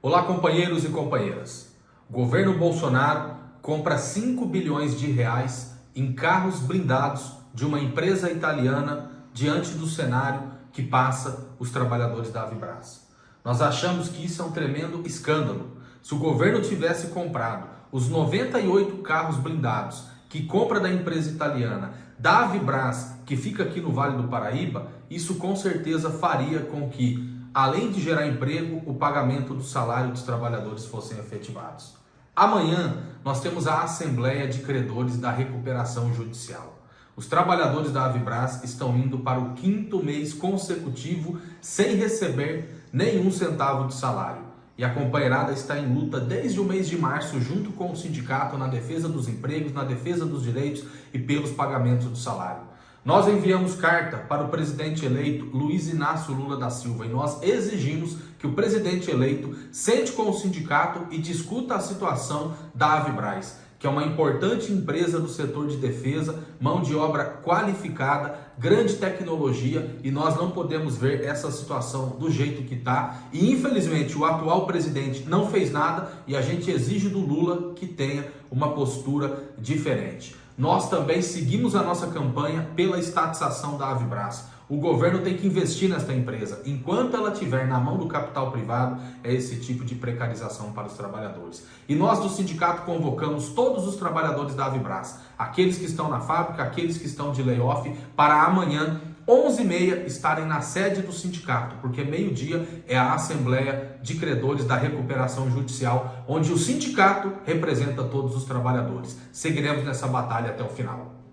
Olá, companheiros e companheiras. Governo Bolsonaro compra 5 bilhões de reais em carros blindados de uma empresa italiana diante do cenário que passa os trabalhadores da Avibras. Nós achamos que isso é um tremendo escândalo. Se o governo tivesse comprado os 98 carros blindados que compra da empresa italiana, da Avibras, que fica aqui no Vale do Paraíba, isso com certeza faria com que além de gerar emprego, o pagamento do salário dos trabalhadores fossem efetivados. Amanhã nós temos a Assembleia de Credores da Recuperação Judicial. Os trabalhadores da Avibras estão indo para o quinto mês consecutivo sem receber nenhum centavo de salário. E a companheirada está em luta desde o mês de março, junto com o sindicato, na defesa dos empregos, na defesa dos direitos e pelos pagamentos do salário. Nós enviamos carta para o presidente eleito Luiz Inácio Lula da Silva e nós exigimos que o presidente eleito sente com o sindicato e discuta a situação da Avibraz, que é uma importante empresa do setor de defesa, mão de obra qualificada, grande tecnologia e nós não podemos ver essa situação do jeito que está. E infelizmente o atual presidente não fez nada e a gente exige do Lula que tenha uma postura diferente. Nós também seguimos a nossa campanha pela estatização da Avibras. O governo tem que investir nesta empresa. Enquanto ela estiver na mão do capital privado, é esse tipo de precarização para os trabalhadores. E nós do sindicato convocamos todos os trabalhadores da Avibras, aqueles que estão na fábrica, aqueles que estão de layoff, para amanhã 11h30 estarem na sede do sindicato, porque meio-dia é a Assembleia de Credores da Recuperação Judicial, onde o sindicato representa todos os trabalhadores. Seguiremos nessa batalha até o final.